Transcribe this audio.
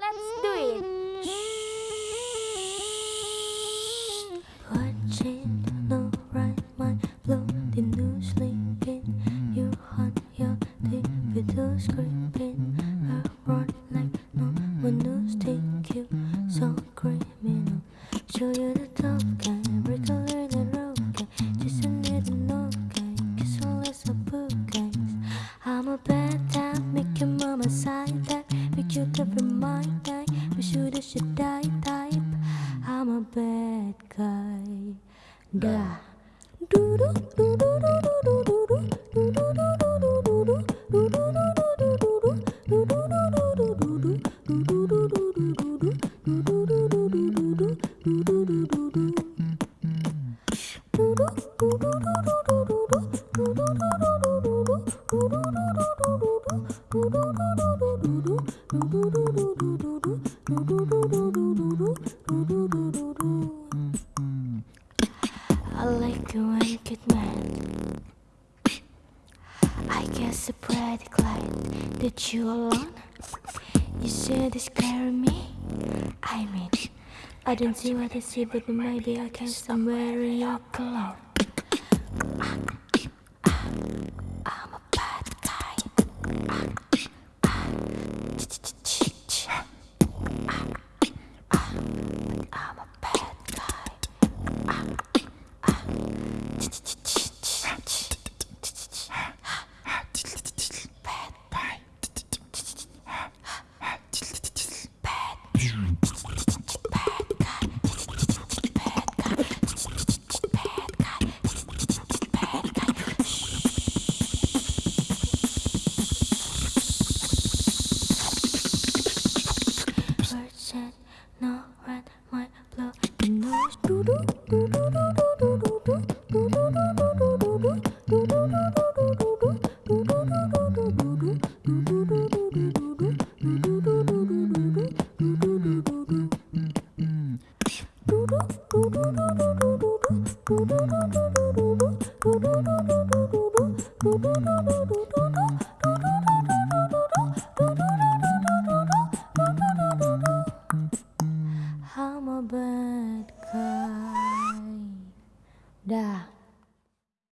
Let's do it. Right mind linking you your scraping around like no one knows so criminal show you the top guy break a little guy just a little no bad guy. Da do do do do do do do do do do do do do do do do I you. I guess a pretty glad that you alone. You said it's scare me. I mean, I don't see what I see, but maybe I can somewhere in your cologne. I'm a bad guy. Dah.